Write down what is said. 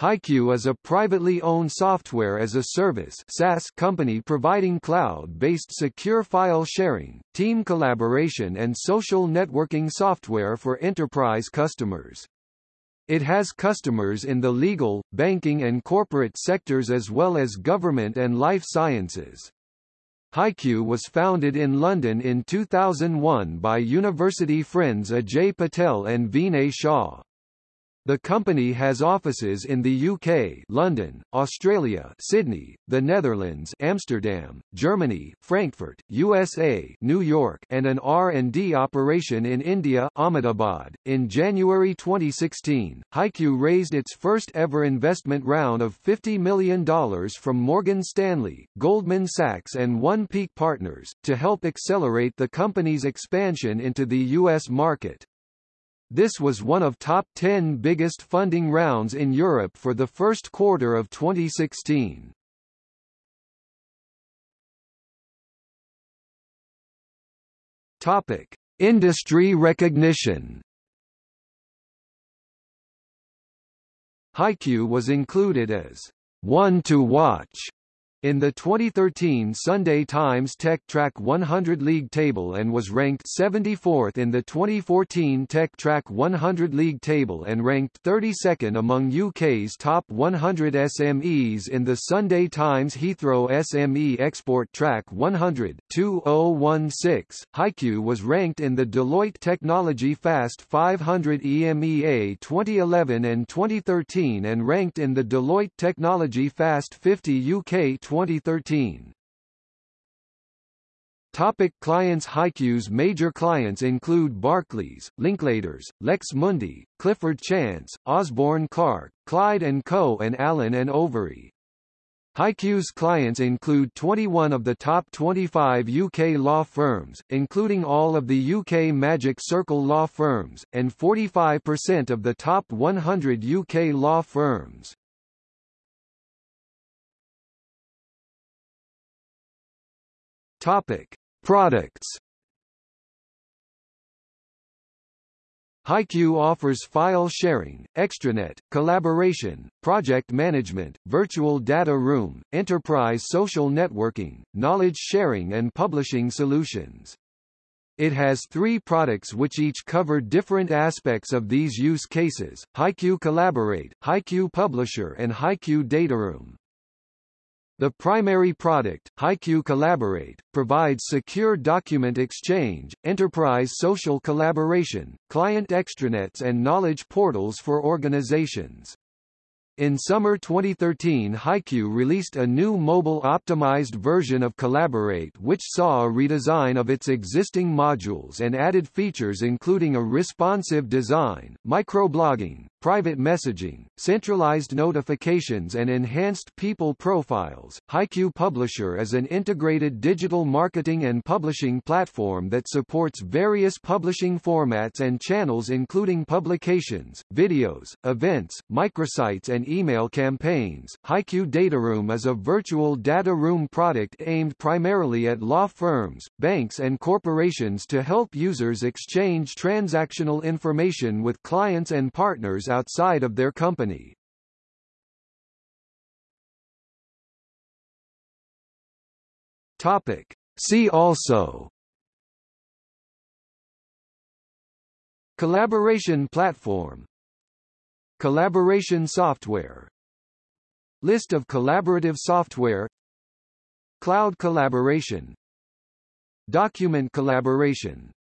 HighQ is a privately owned software as a service SaaS company providing cloud-based secure file sharing, team collaboration and social networking software for enterprise customers. It has customers in the legal, banking and corporate sectors as well as government and life sciences. HighQ was founded in London in 2001 by university friends Ajay Patel and Vinay Shah. The company has offices in the UK London, Australia Sydney, the Netherlands Amsterdam, Germany Frankfurt, USA New York and an R&D operation in India Ahmedabad. In January 2016, HighQ raised its first ever investment round of $50 million from Morgan Stanley, Goldman Sachs and One Peak Partners, to help accelerate the company's expansion into the U.S. market. This was one of top 10 biggest funding rounds in Europe for the first quarter of 2016. Topic: Industry recognition. HighQ was included as one to watch in the 2013 Sunday Times Tech Track 100 League table and was ranked 74th in the 2014 Tech Track 100 League table and ranked 32nd among UK's top 100 SMEs in the Sunday Times Heathrow SME Export Track 100 2016. HighQ was ranked in the Deloitte Technology Fast 500 EMEA 2011 and 2013 and ranked in the Deloitte Technology Fast 50 UK 2013. Topic clients HighQ's major clients include Barclays, Linklaters, Lex Mundi, Clifford Chance, Osborne Clarke, Clyde & Co. and Allen & Overy. HighQ's clients include 21 of the top 25 UK law firms, including all of the UK Magic Circle law firms, and 45% of the top 100 UK law firms. Topic: Products. HighQ offers file sharing, extranet, collaboration, project management, virtual data room, enterprise social networking, knowledge sharing and publishing solutions. It has three products which each cover different aspects of these use cases, HighQ Collaborate, HighQ Publisher and HighQ Dataroom. The primary product, HighQ Collaborate, provides secure document exchange, enterprise social collaboration, client extranets and knowledge portals for organizations. In summer 2013 HighQ released a new mobile-optimized version of Collaborate which saw a redesign of its existing modules and added features including a responsive design, microblogging, private messaging, centralized notifications and enhanced people profiles. HighQ Publisher is an integrated digital marketing and publishing platform that supports various publishing formats and channels including publications, videos, events, microsites and email campaigns. HighQ Dataroom is a virtual data room product aimed primarily at law firms, banks and corporations to help users exchange transactional information with clients and partners outside of their company. Topic. See also. Collaboration platform. Collaboration software. List of collaborative software. Cloud collaboration. Document collaboration